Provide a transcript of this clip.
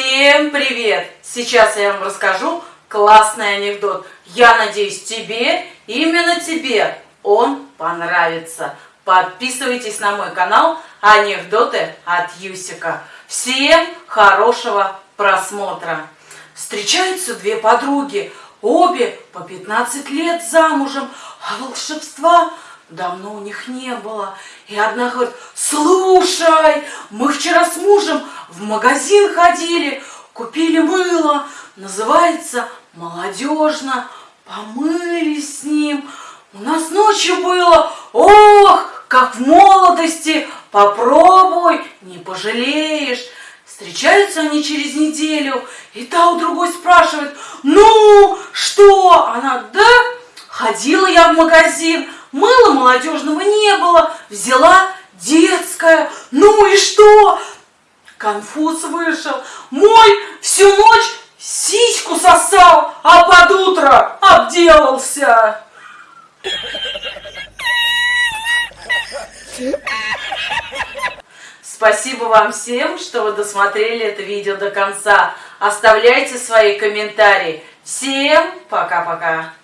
Всем привет! Сейчас я вам расскажу классный анекдот. Я надеюсь, тебе, именно тебе, он понравится. Подписывайтесь на мой канал Анекдоты от Юсика. Всем хорошего просмотра. Встречаются две подруги, обе по 15 лет замужем, а волшебства давно у них не было. И одна говорит, слушай, мы вчера с мужем в магазин ходили, купили мыло, называется молодежно, помылись с ним. У нас ночью было, ох, как в молодости, попробуй, не пожалеешь. Встречаются они через неделю, и та у другой спрашивает, ну, что? Она, да, ходила я в магазин, мыла молодежного не было, взяла детское, ну и что? Конфуз вышел, мой всю ночь сиську сосал, а под утро обделался. Спасибо вам всем, что вы досмотрели это видео до конца. Оставляйте свои комментарии. Всем пока-пока.